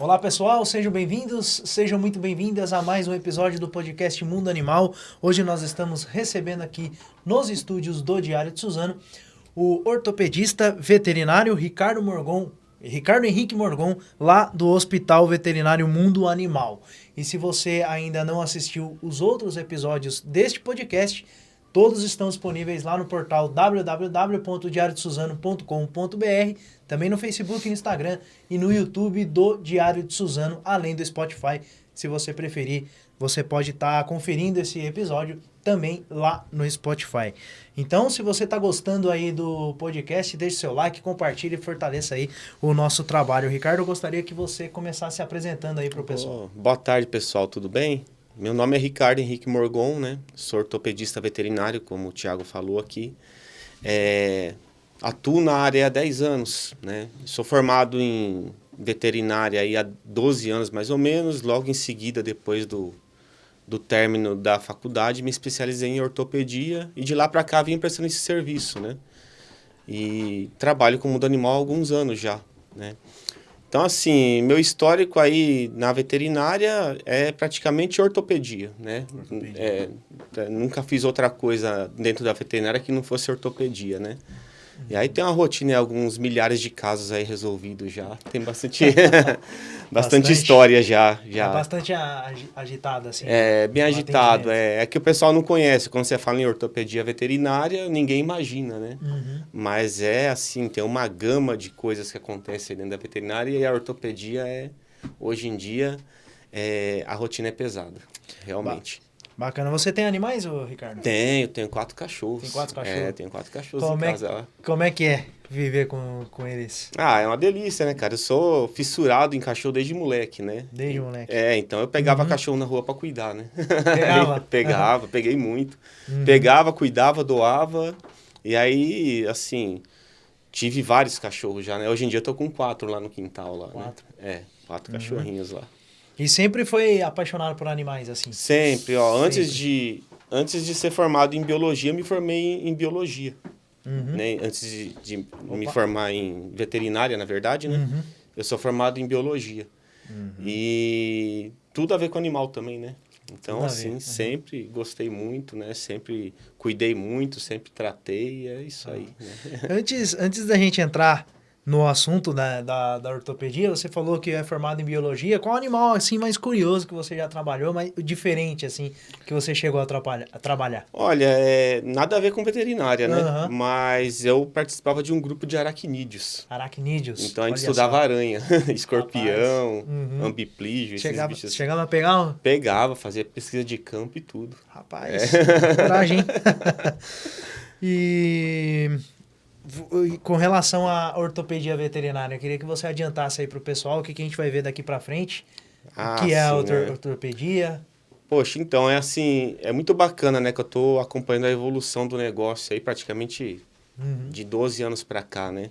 Olá pessoal, sejam bem-vindos, sejam muito bem-vindas a mais um episódio do podcast Mundo Animal. Hoje nós estamos recebendo aqui nos estúdios do Diário de Suzano o ortopedista veterinário Ricardo Morgon, Ricardo Henrique Morgon, lá do Hospital Veterinário Mundo Animal. E se você ainda não assistiu os outros episódios deste podcast, todos estão disponíveis lá no portal www.diariodesuzano.com.br, também no Facebook, no Instagram e no YouTube do Diário de Suzano, além do Spotify. Se você preferir, você pode estar tá conferindo esse episódio também lá no Spotify. Então, se você está gostando aí do podcast, deixe seu like, compartilhe e fortaleça aí o nosso trabalho. Ricardo, eu gostaria que você começasse se apresentando aí para o pessoal. boa tarde, pessoal, tudo bem? Meu nome é Ricardo Henrique Morgon, né? Sou ortopedista veterinário, como o Thiago falou aqui. É, atuo na área há 10 anos, né? Sou formado em veterinária aí há 12 anos mais ou menos, logo em seguida, depois do do término da faculdade, me especializei em ortopedia e de lá para cá vim prestando esse serviço, né? E trabalho com o mundo animal há alguns anos já, né? Então, assim, meu histórico aí na veterinária é praticamente ortopedia, né? Ortopedia. É, nunca fiz outra coisa dentro da veterinária que não fosse ortopedia, né? E aí tem uma rotina, alguns milhares de casos aí resolvidos já. Tem bastante, bastante, bastante, história já. já. É bastante agitado, assim. É, bem agitado. É, é que o pessoal não conhece. Quando você fala em ortopedia veterinária, ninguém imagina, né? Uhum. Mas é assim, tem uma gama de coisas que acontecem dentro da veterinária e a ortopedia é, hoje em dia, é, a rotina é pesada, realmente. Bacana. Você tem animais, ô, Ricardo? Tenho, tenho quatro cachorros. Tem quatro cachorros? É, tenho quatro cachorros como em é, casa. Como é que é viver com, com eles? Ah, é uma delícia, né, cara? Eu sou fissurado em cachorro desde moleque, né? Desde moleque. É, então eu pegava uhum. cachorro na rua para cuidar, né? Pegava? pegava, uhum. peguei muito. Uhum. Pegava, cuidava, doava. E aí, assim, tive vários cachorros já, né? Hoje em dia eu tô com quatro lá no quintal lá, Quatro? Né? É, quatro uhum. cachorrinhos lá. E sempre foi apaixonado por animais, assim? Sempre, ó. Sempre. Antes de antes de ser formado em biologia, me formei em, biologia. Uhum. Né? Antes de, de me formar em veterinária, na verdade, né? Uhum. Eu sou formado em biologia. Uhum. E tudo a ver com animal também, né? Então, assim, uhum. sempre gostei muito, né? Sempre cuidei muito, sempre tratei, é isso aí. Né? Antes, antes da gente entrar no assunto da, da, da, ortopedia, você falou que é formado em biologia. Qual animal, assim, mais curioso que você já trabalhou, mais diferente, assim, que você chegou a, a trabalhar? Olha, é, nada a ver com veterinária, né? Uhum. Mas eu participava de um grupo de aracnídeos. Aracnídeos? Então a gente Olha estudava só. aranha, escorpião, uhum. ambiplígio, chegava, bichos. Assim. Chegava a pegar? Um... Pegava, fazia pesquisa de campo e tudo. Rapaz, é. coragem, e com relação à ortopedia veterinária, eu queria que você adiantasse aí para o pessoal o que, que a gente vai ver daqui para frente, ah, o que é a né? ortopedia. Poxa, então é assim, é muito bacana, né, que eu estou acompanhando a evolução do negócio aí praticamente uhum. de 12 anos para cá, né?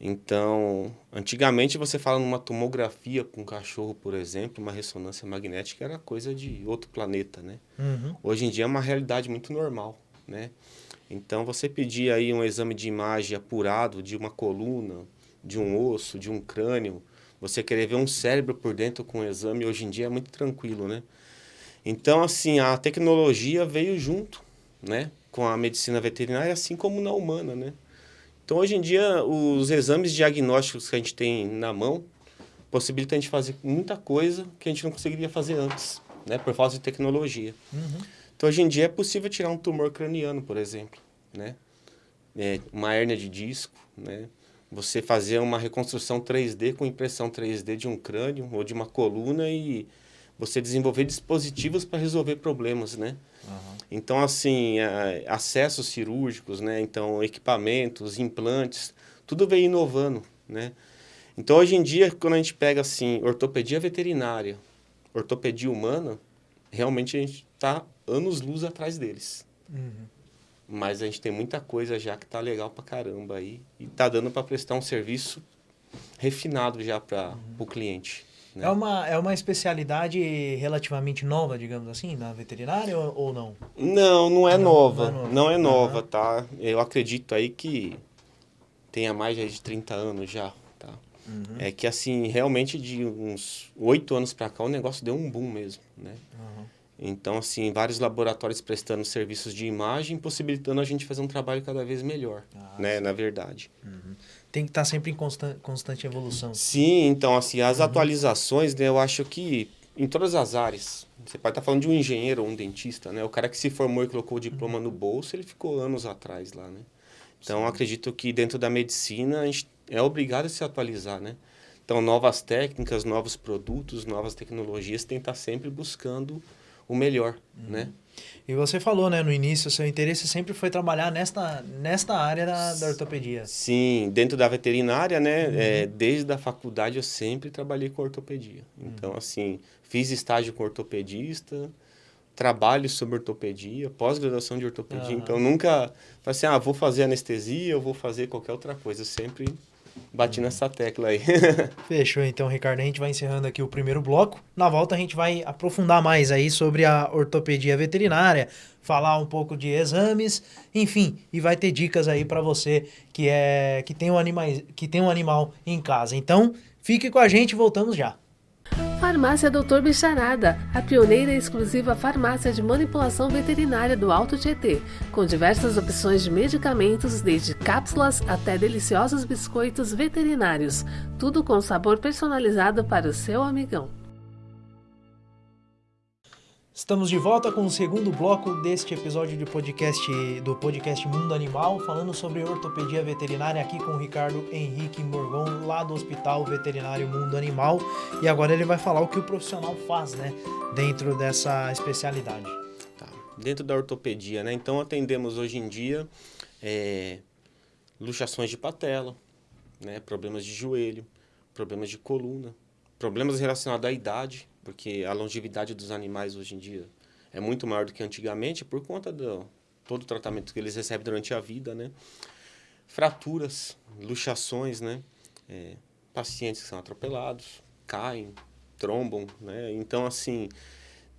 Então, antigamente você fala numa tomografia com um cachorro, por exemplo, uma ressonância magnética era coisa de outro planeta, né? Uhum. Hoje em dia é uma realidade muito normal, né? Então, você pedir aí um exame de imagem apurado de uma coluna, de um osso, de um crânio, você querer ver um cérebro por dentro com o exame, hoje em dia é muito tranquilo, né? Então, assim, a tecnologia veio junto, né? Com a medicina veterinária, assim como na humana, né? Então, hoje em dia, os exames diagnósticos que a gente tem na mão possibilitam a gente fazer muita coisa que a gente não conseguiria fazer antes, né? Por falta de tecnologia. Uhum. Então, hoje em dia é possível tirar um tumor craniano, por exemplo, né? É, uma hérnia de disco, né? Você fazer uma reconstrução 3D com impressão 3D de um crânio ou de uma coluna e você desenvolver dispositivos para resolver problemas, né? Uhum. Então, assim, é, acessos cirúrgicos, né? Então, equipamentos, implantes, tudo vem inovando, né? Então, hoje em dia, quando a gente pega, assim, ortopedia veterinária, ortopedia humana, realmente a gente está anos-luz atrás deles. Uhum. Mas a gente tem muita coisa já que tá legal pra caramba aí. E tá dando para prestar um serviço refinado já para uhum. o cliente. Né? É, uma, é uma especialidade relativamente nova, digamos assim, na veterinária ou, ou não? Não, não é não, nova. Não é nova, não é nova uhum. tá? Eu acredito aí que tenha mais de 30 anos já, tá? Uhum. É que, assim, realmente de uns oito anos para cá o negócio deu um boom mesmo, né? Uhum. Então, assim, vários laboratórios prestando serviços de imagem, possibilitando a gente fazer um trabalho cada vez melhor, ah, né? Sim. Na verdade. Uhum. Tem que estar tá sempre em constante, constante evolução. Sim, então, assim, as uhum. atualizações, né, eu acho que em todas as áreas, você pode estar tá falando de um engenheiro ou um dentista, né? O cara que se formou e colocou o diploma uhum. no bolso, ele ficou anos atrás lá, né? Então, acredito que dentro da medicina, a gente é obrigado a se atualizar, né? Então, novas técnicas, novos produtos, novas tecnologias, tem que estar sempre buscando o melhor, uhum. né? E você falou, né, no início, seu interesse sempre foi trabalhar nesta, nesta área da, da ortopedia. Sim, dentro da veterinária, né, uhum. é, desde a faculdade eu sempre trabalhei com ortopedia. Então, uhum. assim, fiz estágio com ortopedista, trabalho sobre ortopedia, pós-graduação de ortopedia. Então, nunca assim, ah, vou fazer anestesia, eu vou fazer qualquer outra coisa. Eu sempre Bati nessa tecla aí. Fechou, então, Ricardo. A gente vai encerrando aqui o primeiro bloco. Na volta, a gente vai aprofundar mais aí sobre a ortopedia veterinária, falar um pouco de exames, enfim, e vai ter dicas aí para você que é que tem um animal que tem um animal em casa. Então, fique com a gente, voltamos já. Farmácia Doutor Bicharada, a pioneira e exclusiva farmácia de manipulação veterinária do Alto Tietê, com diversas opções de medicamentos, desde cápsulas até deliciosos biscoitos veterinários, tudo com sabor personalizado para o seu amigão. Estamos de volta com o segundo bloco deste episódio de podcast do podcast Mundo Animal, falando sobre ortopedia veterinária aqui com o Ricardo Henrique Morgon, lá do Hospital Veterinário Mundo Animal. E agora ele vai falar o que o profissional faz, né, dentro dessa especialidade. Tá. Dentro da ortopedia, né? Então atendemos hoje em dia é, luxações de patela, né, problemas de joelho, problemas de coluna, problemas relacionados à idade, porque a longevidade dos animais hoje em dia é muito maior do que antigamente por conta do todo o tratamento que eles recebem durante a vida, né? Fraturas, luxações, né? É, pacientes que são atropelados, caem, trombam, né? Então, assim,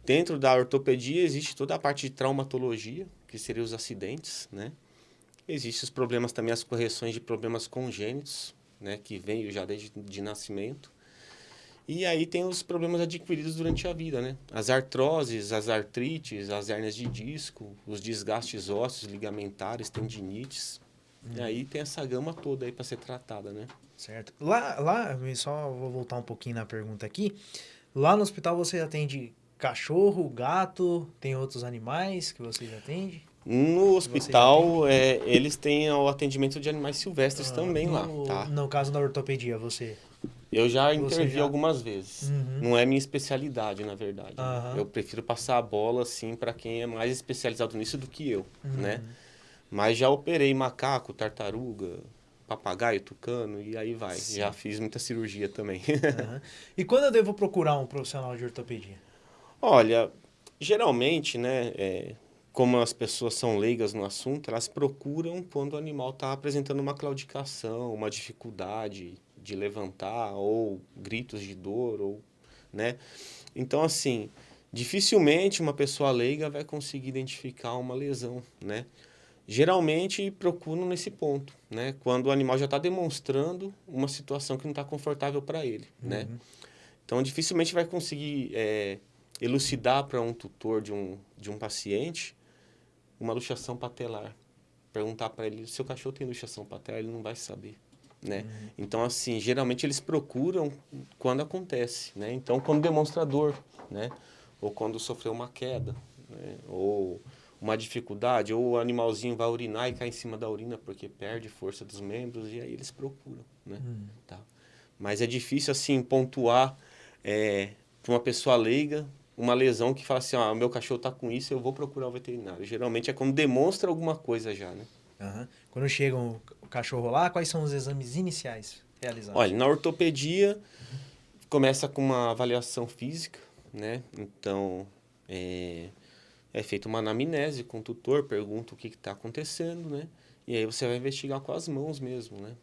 dentro da ortopedia existe toda a parte de traumatologia, que seria os acidentes, né? Existem os problemas também, as correções de problemas congênitos, né? Que vêm já desde de nascimento. E aí tem os problemas adquiridos durante a vida, né? As artroses, as artrites, as hérnias de disco, os desgastes ósseos, ligamentares, tendinites. E aí tem essa gama toda aí para ser tratada, né? Certo. Lá, lá, só vou voltar um pouquinho na pergunta aqui. Lá no hospital você atende cachorro, gato, tem outros animais que você atende? No hospital, é, eles têm o atendimento de animais silvestres ah, também no, lá, tá? No caso da ortopedia, você... Eu já intervi já... algumas vezes. Uhum. Não é minha especialidade, na verdade. Uhum. Eu prefiro passar a bola, assim, para quem é mais especializado nisso do que eu, uhum. né? Mas já operei macaco, tartaruga, papagaio, tucano, e aí vai. Sim. Já fiz muita cirurgia também. E quando eu devo procurar um profissional de ortopedia? Olha, geralmente, né, é, como as pessoas são leigas no assunto, elas procuram quando o animal está apresentando uma claudicação, uma dificuldade de levantar ou gritos de dor ou, né? Então assim, dificilmente uma pessoa leiga vai conseguir identificar uma lesão, né? Geralmente procuram nesse ponto, né? Quando o animal já está demonstrando uma situação que não está confortável para ele, uhum. né? Então dificilmente vai conseguir é, elucidar para um tutor de um, de um paciente uma luxação patelar. Perguntar para ele, seu cachorro tem luxação patelar, ele não vai saber né? Uhum. Então, assim, geralmente eles procuram quando acontece, né? Então, quando demonstrador, né? Ou quando sofreu uma queda, né? Ou uma dificuldade, ou o animalzinho vai urinar e cai em cima da urina porque perde força dos membros, e aí eles procuram, né? Uhum. Tá? Mas é difícil, assim, pontuar é, para uma pessoa leiga uma lesão que fala assim, ah, o meu cachorro está com isso, eu vou procurar o veterinário. Geralmente é quando demonstra alguma coisa já, né? Uhum. Quando chega o cachorro lá, quais são os exames iniciais realizados? Olha, na ortopedia, começa com uma avaliação física, né? Então, é, é feita uma anamnese com o tutor, pergunta o que está acontecendo, né? E aí você vai investigar com as mãos mesmo, né?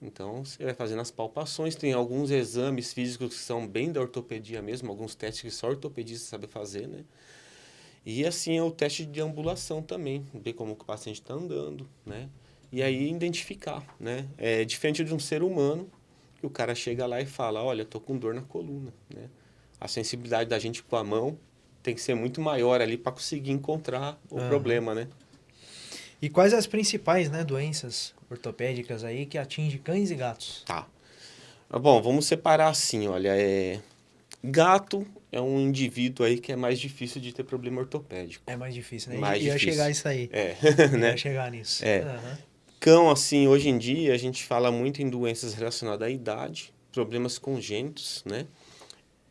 Então, você vai fazendo as palpações, tem alguns exames físicos que são bem da ortopedia mesmo, alguns testes que só ortopedista sabe fazer, né? E assim é o teste de ambulação também, ver como o paciente está andando, né? E aí identificar, né? É diferente de um ser humano, que o cara chega lá e fala, olha, tô com dor na coluna, né? A sensibilidade da gente com a mão tem que ser muito maior ali para conseguir encontrar o uhum. problema, né? E quais as principais, né, doenças ortopédicas aí que atingem cães e gatos? Tá. Bom, vamos separar assim, olha, é gato é um indivíduo aí que é mais difícil de ter problema ortopédico. É mais difícil, né? Mais ia difícil. chegar isso aí. É, né? Ia chegar nisso. É. Uhum. Cão, assim, hoje em dia a gente fala muito em doenças relacionadas à idade, problemas congênitos, né?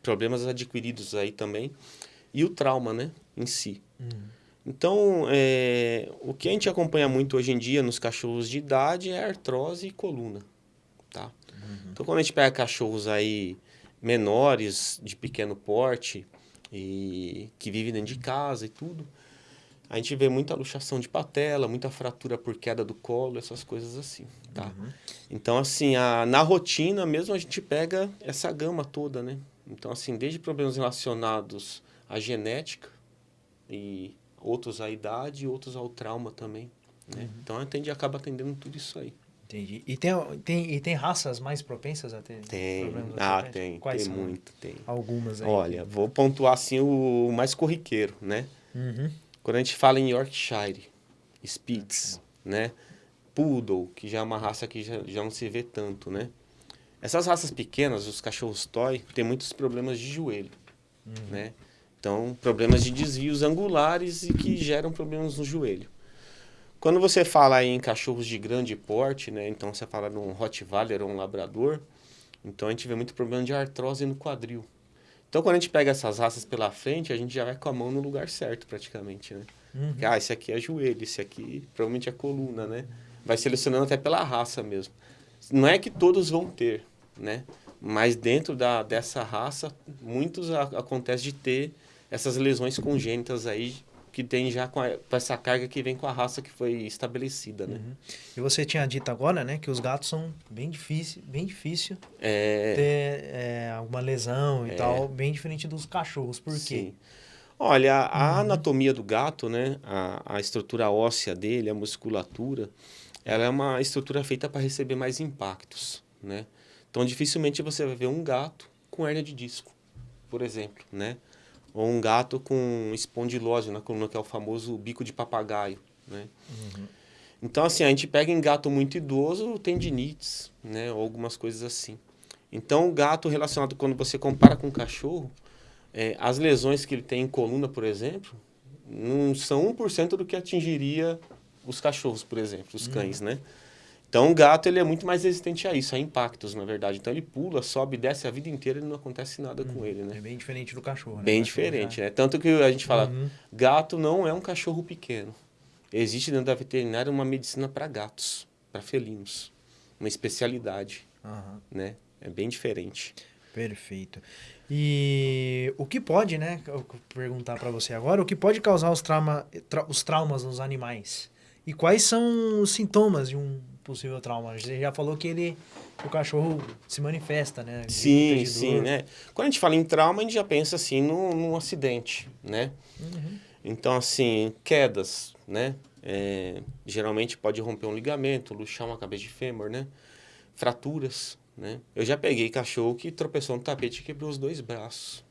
Problemas adquiridos aí também. E o trauma, né? Em si. Uhum. Então, é, o que a gente acompanha muito hoje em dia nos cachorros de idade é artrose e coluna, tá? Uhum. Então, quando a gente pega cachorros aí menores, de pequeno porte, e que vivem dentro de casa e tudo, a gente vê muita luxação de patela, muita fratura por queda do colo, essas coisas assim, tá? Uhum. Então, assim, a, na rotina mesmo a gente pega essa gama toda, né? Então, assim, desde problemas relacionados à genética e outros à idade, outros ao trauma também. Né? Uhum. Então a gente acaba atendendo tudo isso aí. Entendi. E tem, tem, e tem raças mais propensas a ter tem. problemas? Ah, tem. Quais tem são? muito, tem. Algumas aí. Olha, vou pontuar assim o mais corriqueiro, né? Uhum. Quando a gente fala em Yorkshire, Spitz, né? Poodle, que já é uma raça que já, já não se vê tanto, né? Essas raças pequenas, os cachorros toy, tem muitos problemas de joelho, uhum. né? Então, problemas de desvios angulares e que geram problemas no joelho. Quando você fala em cachorros de grande porte, né? Então você fala num Rottweiler ou um Labrador, então a gente vê muito problema de artrose no quadril. Então quando a gente pega essas raças pela frente, a gente já vai com a mão no lugar certo praticamente, né? Uhum. Ah, esse aqui é joelho, esse aqui provavelmente é coluna, né? Vai selecionando até pela raça mesmo. Não é que todos vão ter, né? Mas dentro da, dessa raça, muitos a, acontece de ter essas lesões congênitas aí que tem já com, a, com, essa carga que vem com a raça que foi estabelecida, né? Uhum. E você tinha dito agora, né, que os gatos são bem difícil, bem difícil é... ter é, alguma lesão e é... tal, bem diferente dos cachorros. Por Sim. quê? Olha, a uhum. anatomia do gato, né, a, a estrutura óssea dele, a musculatura, ela é uma estrutura feita para receber mais impactos, né? Então, dificilmente você vai ver um gato com hernia de disco, por exemplo, né? Ou um gato com espondilose na coluna, que é o famoso bico de papagaio, né? Uhum. Então, assim, a gente pega em gato muito idoso, tendinites, né? Ou algumas coisas assim. Então, o gato relacionado, quando você compara com o cachorro, é, as lesões que ele tem em coluna, por exemplo, não são 1% do que atingiria os cachorros, por exemplo, os cães, uhum. né? Então o gato ele é muito mais resistente a isso, a impactos, na verdade. Então ele pula, sobe, desce a vida inteira e não acontece nada hum, com ele, né? É bem diferente do cachorro, né? Bem diferente, né? Tanto que a gente fala, uhum. gato não é um cachorro pequeno. Existe dentro da veterinária uma medicina para gatos, para felinos. Uma especialidade, uhum. né? É bem diferente. Perfeito. E o que pode, né? Perguntar para você agora, o que pode causar os, trauma, tra os traumas nos animais? E quais são os sintomas de um possível trauma. Você já falou que ele o cachorro se manifesta, né? sim, sim, né? Quando a gente fala em trauma, a gente já pensa assim num, num acidente, né? Uhum. Então, assim, quedas, né? É, geralmente pode romper um ligamento, luxar uma cabeça de fêmur, né? Fraturas, né? Eu já peguei cachorro que tropeçou no tapete e quebrou os dois braços,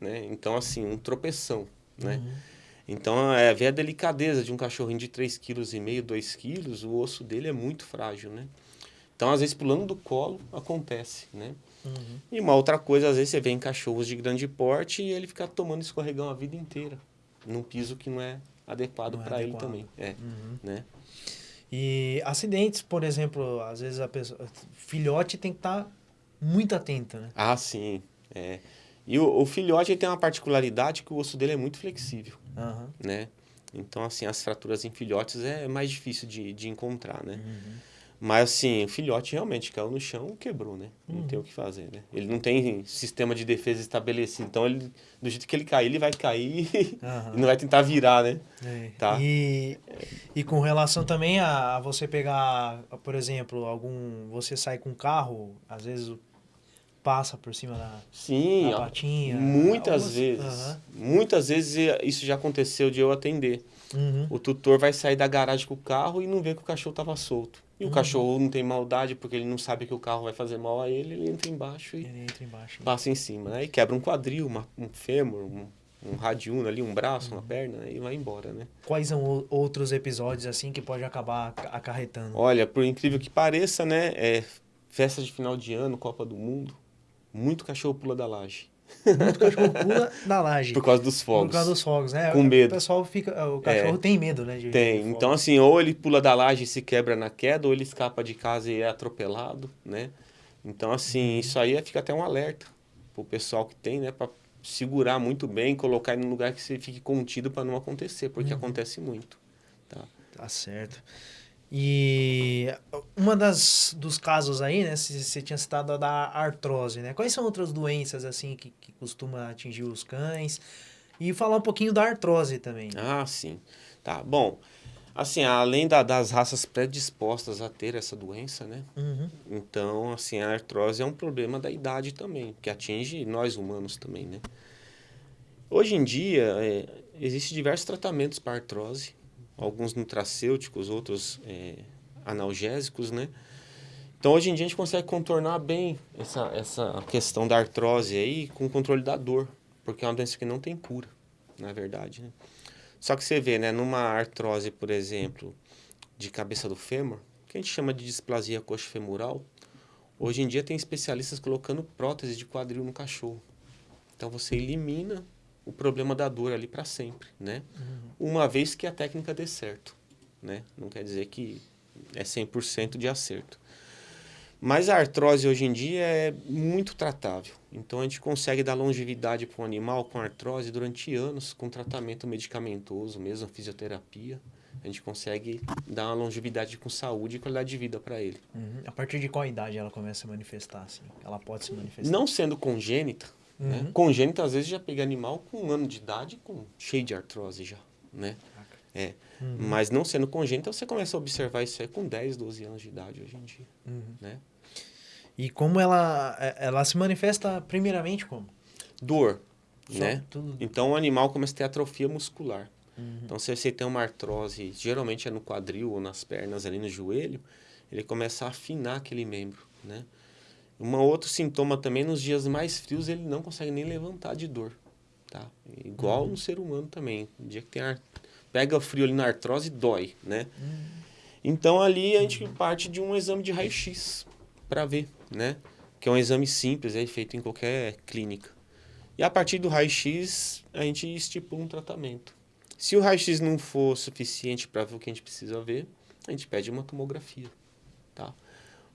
né? Então, assim, um tropeção, né? Uhum. Então, é, ver a delicadeza de um cachorrinho de 3,5 kg, 2 kg, o osso dele é muito frágil, né? Então, às vezes, pulando do colo, acontece, né? Uhum. E uma outra coisa, às vezes, você vê em cachorros de grande porte e ele fica tomando escorregão a vida inteira, num piso que não é adequado é para ele também. É, uhum. né? E acidentes, por exemplo, às vezes a pessoa... Filhote tem que estar tá muito atento, né? Ah, sim, é... E o, o filhote tem uma particularidade que o osso dele é muito flexível, uhum. né? Então, assim, as fraturas em filhotes é mais difícil de, de encontrar, né? Uhum. Mas, assim, o filhote realmente caiu no chão quebrou, né? Não uhum. tem o que fazer, né? Ele não tem sistema de defesa estabelecido. Então, ele, do jeito que ele cair, ele vai cair e não vai tentar virar, né? É. Tá? E, e com relação também a, você pegar, por exemplo, algum... Você sai com um carro, às vezes passa por cima da, Sim, da patinha. muitas Algumas- vezes. Muitas vezes isso já aconteceu de eu atender. Uhum. O tutor vai sair da garagem com o carro e não vê que o cachorro estava solto. E o cachorro não tem maldade porque ele não sabe que o carro vai fazer mal a ele, ele entra embaixo e entra embaixo. passa em cima, né? E quebra um quadril, uma- um fêmur, um, um radiúno ali, um braço, uma perna e vai embora, né? Quais são outros episódios assim que pode acabar aca- acarretando? Olha, por incrível que pareça, né? É festa de final de ano, Copa do Mundo, muito cachorro pula da laje. Muito cachorro pula da laje. Por causa dos fogos. Por causa dos fogos, né? Com O medo. pessoal fica. O cachorro É. tem medo, né? de- Tem. de Então, assim, ou ele pula da laje e se quebra na queda, ou ele escapa de casa e é atropelado, né? Então, assim, isso aí é- fica até um alerta pro pessoal que tem, né? Pra segurar muito bem, colocar ele num lugar que você fique contido para não acontecer, porque acontece muito. Tá? Tá certo. E uma das dos casos aí, né? Você tinha citado a da artrose, né? Quais são outras doenças assim que, que costuma atingir os cães? E falar um pouquinho da artrose também. Ah, sim. Tá, bom. Assim, além da- das raças predispostas a ter essa doença, né? Uhum. Então, assim, a artrose é um problema da idade também, que atinge nós humanos também, né? Hoje em dia, é, existem diversos tratamentos para artrose, alguns nutracêuticos, outros é, analgésicos, né? Então, hoje em dia, a gente consegue contornar bem essa, essa questão da artrose aí com o controle da dor, porque é uma doença que não tem cura, na verdade, né? Só que você vê, né, numa artrose, por exemplo, de cabeça do fêmur, que a gente chama de displasia coxofemoral, hoje em dia tem especialistas colocando prótese de quadril no cachorro. Então você elimina o problema da dor ali para sempre, né? Uma vez que a técnica dê certo, né? Não quer dizer que é 100% de acerto. Mas a artrose hoje em dia é muito tratável. Então a gente consegue dar longevidade para um animal com artrose durante anos com tratamento medicamentoso, mesmo fisioterapia. A gente consegue dar uma longevidade com saúde e qualidade de vida para ele. Uhum. A partir de qual idade ela começa a manifestar, assim? Ela pode se manifestar? Não sendo congênita, né? Uhum. Congênita às vezes já pega animal com um ano de idade com cheio de artrose já, né? É. Uhum. Mas não sendo congênita, você começa a observar isso aí com 10, 12 anos de idade hoje em dia, Uhum. né? E como ela, é- ela se manifesta primeiramente como? Dor, Só né? tudo- Então o animal começa a ter atrofia muscular. Uhum. Então se você tem uma artrose, geralmente é no quadril ou nas pernas, ali no joelho, ele começa a afinar aquele membro, né? Um outro sintoma também, nos dias mais frios, ele não consegue nem levantar de dor, tá? Igual no ser humano também. No dia que tem ar... pega frio ali na artrose, dói, né? Então ali a gente parte de um exame de raio-x para ver, né? Que é um exame simples, é feito em qualquer clínica. E a partir do raio-x, a gente estipula um tratamento. Se o raio-x não for suficiente para ver o que a gente precisa ver, a gente pede uma tomografia, tá?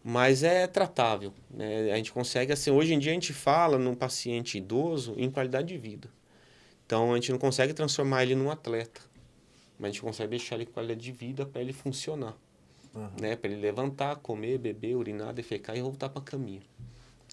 Mas é tratável, né? A gente consegue, assim, hoje em dia a gente fala num paciente idoso em qualidade de vida. Então a gente não consegue transformar ele num atleta, mas a gente consegue deixar ele com qualidade de vida para ele funcionar, Aham. né? Para ele levantar, comer, beber, urinar, defecar e voltar para a caminha,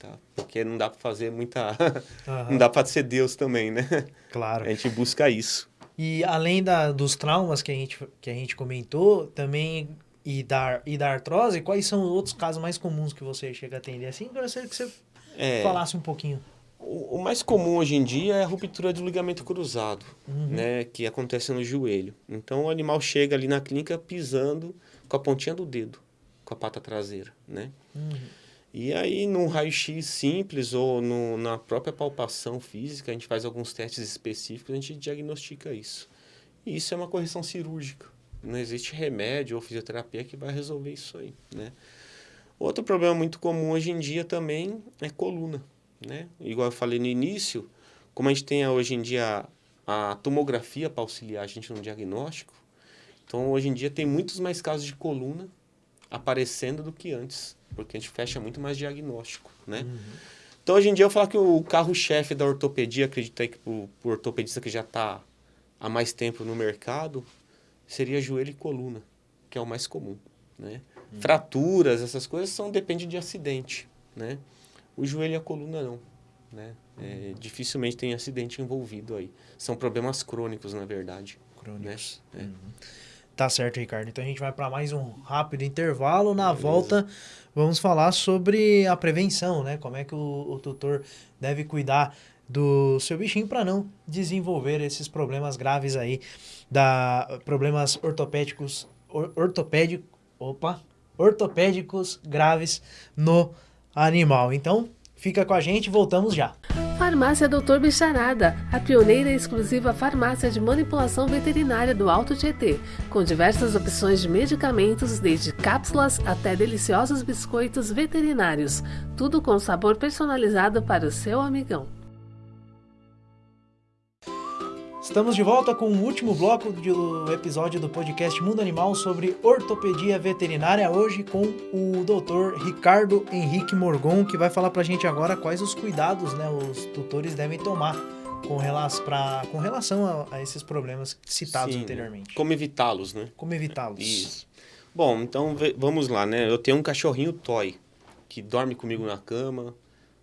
tá? Porque não dá para fazer muita, Aham. não dá para ser Deus também, né? Claro. A gente busca isso. E além da, dos traumas que a, gente, que a gente comentou, também e da, e da artrose, quais são os outros casos mais comuns que você chega a atender? Assim, eu gostaria que você É, falasse um pouquinho. o, o mais comum hoje em dia é a ruptura do ligamento cruzado, Uhum. né? Que acontece no joelho. Então o animal chega ali na clínica pisando com a pontinha do dedo, com a pata traseira, né? Uhum. E aí, num raio-x simples ou no, na própria palpação física, a gente faz alguns testes específicos, a gente diagnostica isso. E isso é uma correção cirúrgica. Não existe remédio ou fisioterapia que vai resolver isso aí, né? Outro problema muito comum hoje em dia também é coluna, né? Igual eu falei no início, como a gente tem hoje em dia a tomografia para auxiliar a gente no diagnóstico, então hoje em dia tem muitos mais casos de coluna aparecendo do que antes, porque a gente fecha muito mais diagnóstico, né? Então hoje em dia eu falo que o carro-chefe da ortopedia, acredito aí que o ortopedista que já está há mais tempo no mercado, seria joelho e coluna, que é o mais comum, né? Fraturas, essas coisas são depende de acidente, né? O joelho e a coluna não, né? É, dificilmente tem acidente envolvido aí. São problemas crônicos, na verdade. Crônicos. Né? É. Uhum. Tá certo, Ricardo. Então a gente vai para mais um rápido intervalo. Na Beleza. volta, vamos falar sobre a prevenção, né? Como é que o, o tutor deve cuidar do seu bichinho para não desenvolver esses problemas graves aí, da problemas ortopédicos, or, ortopédico, opa, ortopédicos graves no animal. Então, fica com a gente, voltamos já. Farmácia Doutor Bicharada, a pioneira e exclusiva farmácia de manipulação veterinária do Alto Tietê, com diversas opções de medicamentos, desde cápsulas até deliciosos biscoitos veterinários, tudo com sabor personalizado para o seu amigão. Estamos de volta com o último bloco do episódio do podcast Mundo Animal sobre ortopedia veterinária, hoje com o Dr. Ricardo Henrique Morgon, que vai falar pra gente agora quais os cuidados né, os tutores devem tomar com, relação, pra, com relação a, a esses problemas citados Sim, anteriormente. Como evitá-los, né? Como evitá-los. Isso. Bom, então vamos lá, né? Eu tenho um cachorrinho toy que dorme comigo na cama,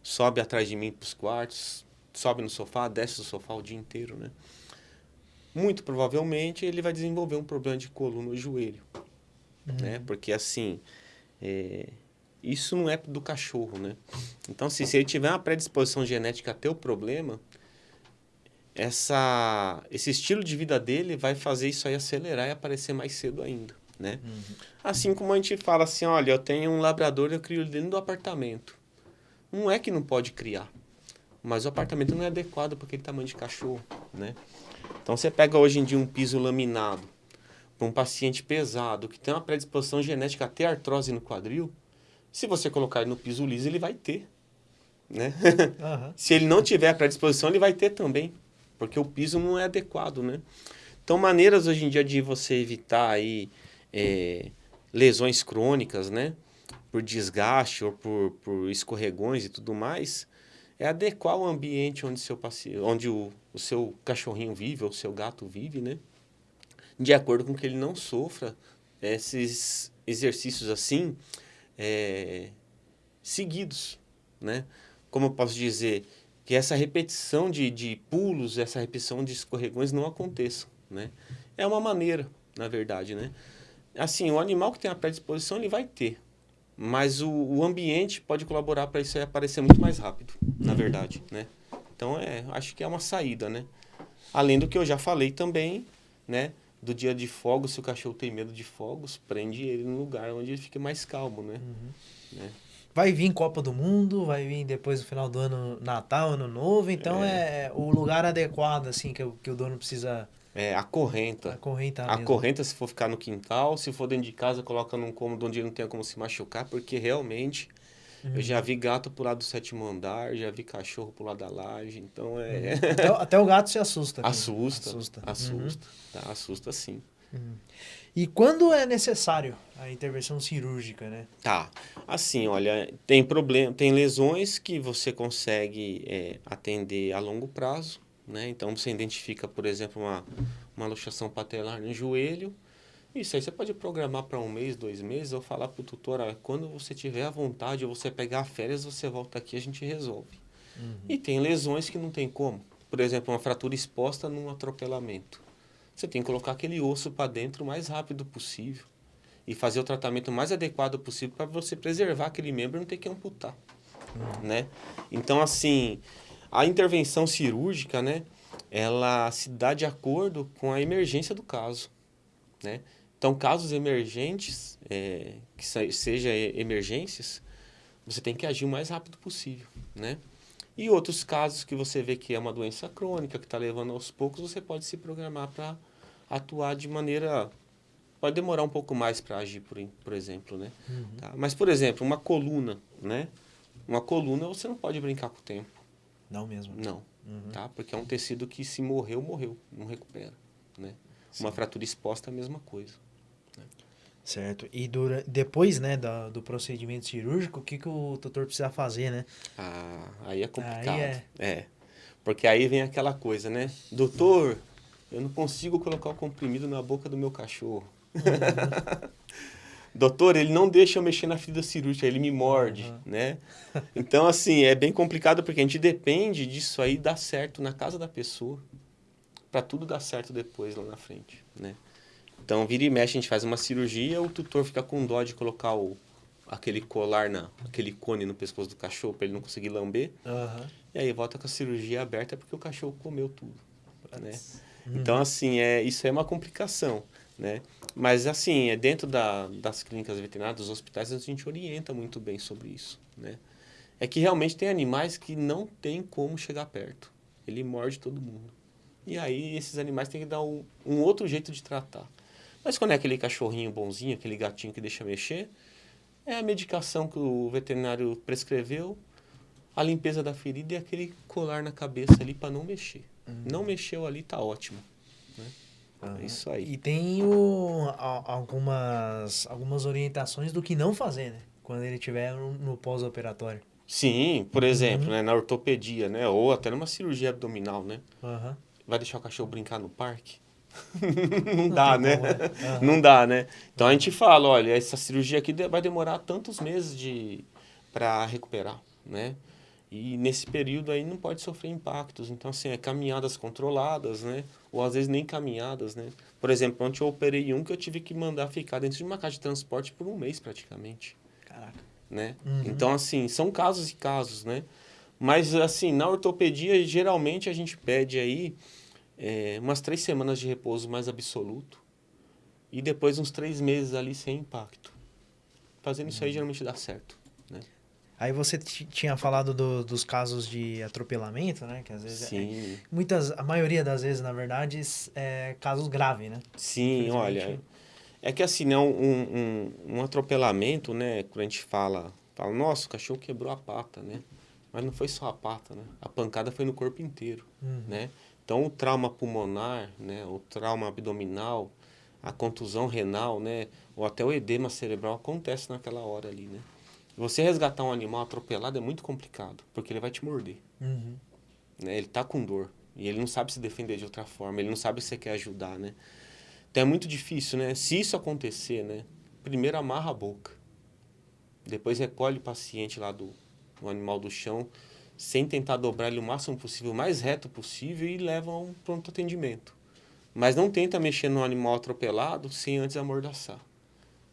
sobe atrás de mim pros quartos, sobe no sofá, desce do sofá o dia inteiro, né? Muito provavelmente ele vai desenvolver um problema de coluna ou joelho. Uhum. Né? Porque assim, é, isso não é do cachorro, né? Então, se, se ele tiver uma predisposição genética a ter o problema, essa, esse estilo de vida dele vai fazer isso aí acelerar e aparecer mais cedo ainda, né? Uhum. Assim como a gente fala assim, olha, eu tenho um labrador, eu crio ele dentro do apartamento. Não é que não pode criar, mas o apartamento não é adequado para aquele tamanho de cachorro, né? Então você pega hoje em dia um piso laminado para um paciente pesado que tem uma predisposição genética a ter artrose no quadril, se você colocar ele no piso liso, ele vai ter. Né? Uhum. se ele não tiver a predisposição, ele vai ter também, porque o piso não é adequado, né? Então, maneiras hoje em dia de você evitar aí, é, lesões crônicas, né? Por desgaste ou por, por escorregões e tudo mais, é adequar o ambiente onde, seu paciente, onde o, o seu cachorrinho vive ou o seu gato vive, né? De acordo com que ele não sofra esses exercícios assim é, seguidos, né? Como eu posso dizer, que essa repetição de, de pulos, essa repetição de escorregões não aconteça, né? É uma maneira, na verdade, né? Assim, o animal que tem a predisposição, ele vai ter, mas o, o ambiente pode colaborar para isso aparecer muito mais rápido, na uhum. verdade, né? Então, é, acho que é uma saída, né? Além do que eu já falei também, né? Do dia de fogos, se o cachorro tem medo de fogos, prende ele no lugar onde ele fica mais calmo, né? Uhum. né? Vai vir Copa do Mundo, vai vir depois do final do ano Natal, Ano Novo, então é, é o lugar adequado, assim, que, que o dono precisa é, a correnta. A correnta, a correnta, se for ficar no quintal, se for dentro de casa, coloca num cômodo onde não tenha como se machucar, porque realmente uhum. eu já vi gato pular do sétimo andar, já vi cachorro pular da laje, então é. Uhum. Até, até, o gato se assusta. Assusta. Assusta. Assusta. Uhum. Tá, assusta sim. Uhum. E quando é necessário a intervenção cirúrgica, né? Tá. Assim, olha, tem problema, tem lesões que você consegue é, atender a longo prazo né? Então você identifica, por exemplo, uma, uma luxação patelar no joelho. Isso aí você pode programar para um mês, dois meses, ou falar para o tutor, ah, quando você tiver a vontade ou você pegar férias, você volta aqui a gente resolve. Uhum. E tem lesões que não tem como. Por exemplo, uma fratura exposta num atropelamento. Você tem que colocar aquele osso para dentro o mais rápido possível e fazer o tratamento mais adequado possível para você preservar aquele membro e não ter que amputar, uhum. né? Então, assim, a intervenção cirúrgica, né, ela se dá de acordo com a emergência do caso, né? Então, casos emergentes, é, que seja emergências, você tem que agir o mais rápido possível, né? E outros casos que você vê que é uma doença crônica, que está levando aos poucos, você pode se programar para atuar de maneira... Pode demorar um pouco mais para agir, por, por exemplo, né? Uhum. Tá? Mas, por exemplo, uma coluna, né? Uma coluna você não pode brincar com o tempo. Não mesmo? Não, uhum. tá? Porque é um tecido que se morreu, morreu, não recupera, né? Sim. Uma fratura exposta é a mesma coisa. Né? Certo. E dura, depois, né, do, do procedimento cirúrgico, o que, que o doutor precisa fazer, né? Ah, aí é complicado. Aí é... é. Porque aí vem aquela coisa, né? Doutor, eu não consigo colocar o comprimido na boca do meu cachorro. Uhum. doutor, ele não deixa eu mexer na ferida cirúrgica, ele me morde, uhum. né? Então, assim, é bem complicado porque a gente depende disso aí dar certo na casa da pessoa para tudo dar certo depois lá na frente, né? Então, vira e mexe, a gente faz uma cirurgia, o tutor fica com dó de colocar o, aquele colar, na, aquele cone no pescoço do cachorro para ele não conseguir lamber. Uhum. E aí volta com a cirurgia aberta porque o cachorro comeu tudo, né? Então, assim, é, isso é uma complicação, né? Mas, assim, é dentro da, das clínicas veterinárias, dos hospitais, a gente orienta muito bem sobre isso, né? É que realmente tem animais que não tem como chegar perto. Ele morde todo mundo. E aí, esses animais têm que dar um, um outro jeito de tratar. Mas quando é aquele cachorrinho bonzinho, aquele gatinho que deixa mexer, é a medicação que o veterinário prescreveu, a limpeza da ferida e aquele colar na cabeça ali para não mexer. Uhum. Não mexeu ali, tá ótimo. Né? Uhum. É isso aí. E tem o, algumas, algumas orientações do que não fazer, né? Quando ele estiver no, no pós-operatório. Sim, por uhum. exemplo, né, na ortopedia, né? Ou até numa cirurgia abdominal, né? Vai deixar o cachorro brincar no parque? não dá, não né? Uhum. Não dá, né? Então a gente fala, olha, essa cirurgia aqui vai demorar tantos meses de para recuperar, né? E nesse período aí não pode sofrer impactos. Então, assim, é caminhadas controladas, né? Ou às vezes nem caminhadas, né? Por exemplo, ontem eu operei um que eu tive que mandar ficar dentro de uma caixa de transporte por um mês praticamente. Caraca. Né? Uhum. Então, assim, são casos e casos, né? Mas, assim, na ortopedia, geralmente a gente pede aí é, umas três semanas de repouso mais absoluto e depois uns três meses ali sem impacto. Fazendo uhum. isso aí, uhum. geralmente dá certo, né? Aí você tinha falado do, dos casos de atropelamento, né? Que às vezes é, Sim. É, muitas, a maioria das vezes, na verdade, é casos graves, né? Sim, olha, é que assim, né, um, um, um, atropelamento, né? Quando a gente fala, fala, nossa, o cachorro quebrou a pata, né? Mas não foi só a pata, né? A pancada foi no corpo inteiro, uhum. né? Então, o trauma pulmonar, né? O trauma abdominal, a contusão renal, né? Ou até o edema cerebral acontece naquela hora ali, né? Você resgatar um animal atropelado é muito complicado, porque ele vai te morder. Uhum. Né? Ele tá com dor. E ele não sabe se defender de outra forma, ele não sabe se você quer ajudar, né? Então é muito difícil, né? Se isso acontecer, né? Primeiro amarra a boca. Depois recolhe o paciente lá do, do animal do chão, sem tentar dobrar ele o máximo possível, o mais reto possível e leva a um pronto atendimento. Mas não tenta mexer no animal atropelado sem antes amordaçar.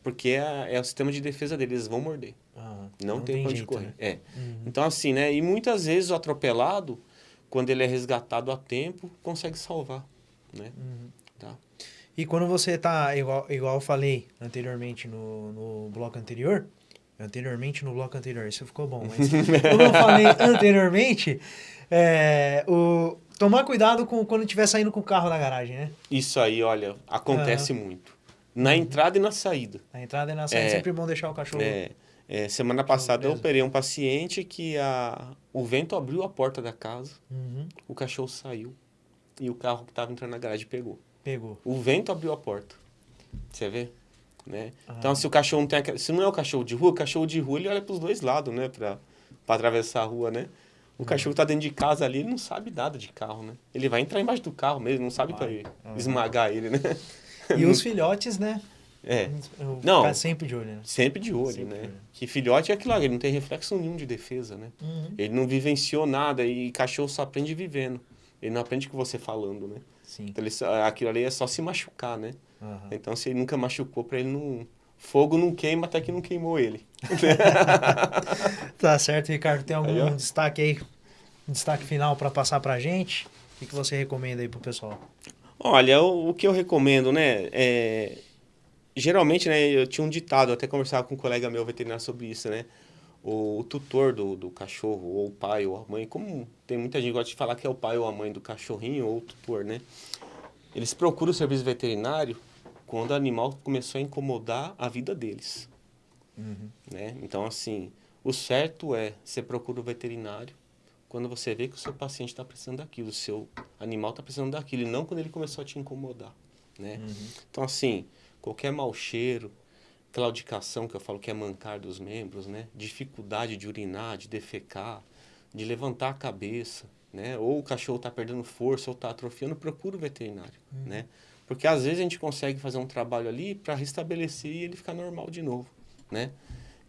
Porque é, é o sistema de defesa deles, eles vão morder. Ah, não, não, tem, tem jeito, correr. Né? É. Uhum. Então, assim, né? E muitas vezes o atropelado, quando ele é resgatado a tempo, consegue salvar, né? Uhum. Tá. E quando você tá, igual, igual eu falei anteriormente no, no bloco anterior, anteriormente no bloco anterior, isso ficou bom, mas como eu falei anteriormente, é, o, tomar cuidado com quando estiver saindo com o carro da garagem, né? Isso aí, olha, acontece uhum. muito. Na entrada e na saída. Na entrada e na saída, é, sempre bom deixar o cachorro. É, é, semana passada eu operei um paciente que a, o vento abriu a porta da casa, uhum. o cachorro saiu e o carro que estava entrando na garagem pegou. Pegou. O vento abriu a porta. Você vê? Né? Ah. Então, se o cachorro não tem. Se não é o cachorro de rua, o cachorro de rua ele olha para os dois lados, né? Para atravessar a rua, né? O uhum. cachorro está dentro de casa ali, ele não sabe nada de carro, né? Ele vai entrar embaixo do carro mesmo, não sabe para uhum. esmagar ele, né? E os filhotes, né? É. Eu não. sempre de olho, né? Sempre de olho, sempre né? De olho. Que filhote é aquilo lá, ele não tem reflexo nenhum de defesa, né? Uhum. Ele não vivenciou nada e cachorro só aprende vivendo. Ele não aprende com você falando, né? Sim. Então, ele, aquilo ali é só se machucar, né? Uhum. Então, se ele nunca machucou, para ele não... Fogo não queima até que não queimou ele. tá certo, Ricardo. Tem algum aí, destaque aí? Um destaque final para passar pra gente? O que, que você recomenda aí pro pessoal? Olha, o, o que eu recomendo, né? É, geralmente, né, eu tinha um ditado, até conversava com um colega meu veterinário sobre isso, né? O, o, tutor do, do cachorro, ou o pai ou a mãe, como tem muita gente que gosta de falar que é o pai ou a mãe do cachorrinho ou o tutor, né? Eles procuram o serviço veterinário quando o animal começou a incomodar a vida deles. Uhum. Né? Então, assim, o certo é você procura o veterinário quando você vê que o seu paciente está precisando daquilo, o seu animal está precisando daquilo, e não quando ele começou a te incomodar. Né? Uhum. Então, assim, qualquer mau cheiro, claudicação, que eu falo que é mancar dos membros, né? dificuldade de urinar, de defecar, de levantar a cabeça, né? ou o cachorro está perdendo força ou está atrofiando, procura o veterinário. Uhum. Né? Porque às vezes a gente consegue fazer um trabalho ali para restabelecer e ele ficar normal de novo. Né?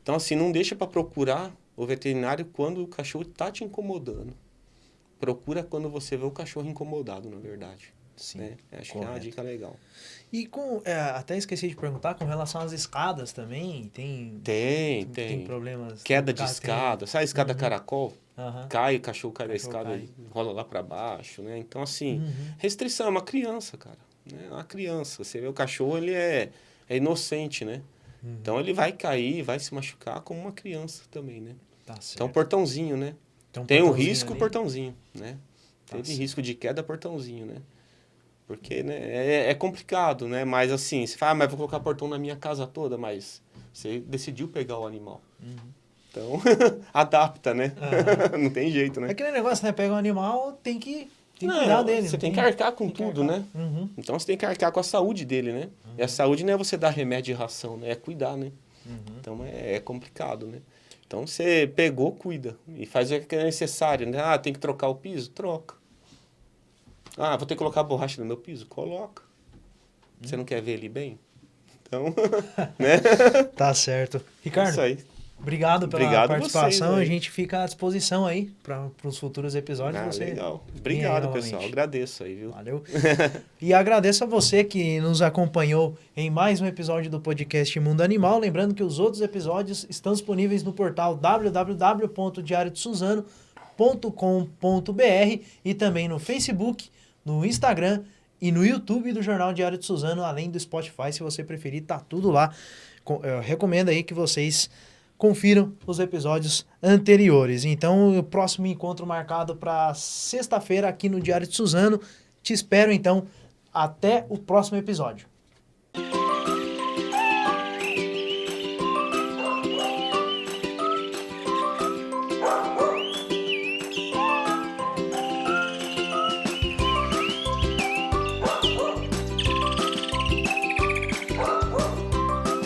Então, assim, não deixa para procurar o veterinário quando o cachorro está te incomodando. Procura quando você vê o cachorro incomodado, na verdade. Sim, né? Acho correto. que é uma dica legal. E com. É, até esqueci de perguntar, com relação às escadas também, tem. Tem, tem. Tem problemas. Queda de escada. Tem... Sabe a escada uhum. caracol? Uhum. Cai, o cachorro cai da escada cai. e rola lá para baixo, né? Então, assim, uhum. restrição, é uma criança, cara. Né? É uma criança. Você vê o cachorro, ele é, é inocente, né? Uhum. Então, ele vai cair, vai se machucar como uma criança também, né? Tá então, portãozinho, né? Tem, um Tem o risco, ali. portãozinho, né? Tá Teve risco de queda, portãozinho, né? Porque né, é, é, complicado, né? Mas assim, você fala, ah, mas vou colocar portão na minha casa toda, mas você decidiu pegar o animal. Uhum. Então, adapta, né? Uhum. Não tem jeito, né? É aquele negócio, né? Pega um animal, tem que, tem que não, cuidar dele. Você tem que arcar com tudo, né? Uhum. Então, você tem que arcar com a saúde dele, né? E a saúde não é você dar remédio e ração, né? É cuidar, né? Uhum. Então, é, é complicado, né? Então, você pegou, cuida. E faz o que é necessário, né? Ah, tem que trocar o piso? Troca. Ah, vou ter que colocar borracha no meu piso? Coloca. Você hum. não quer ver ele bem? Então, né? Tá certo. Ricardo, Isso aí. Obrigado pela obrigado participação. Vocês, a gente fica à disposição aí para os futuros episódios. Ah, legal. Obrigado, pessoal. Agradeço aí, viu? Valeu. e agradeço a você que nos acompanhou em mais um episódio do podcast Mundo Animal. Lembrando que os outros episódios estão disponíveis no portal www.diariodesuzano.com.br e também no Facebook no Instagram e no YouTube do Jornal Diário de Suzano, além do Spotify, se você preferir, tá tudo lá. Eu recomendo aí que vocês confiram os episódios anteriores. Então, o próximo encontro marcado para sexta-feira aqui no Diário de Suzano. Te espero então até o próximo episódio.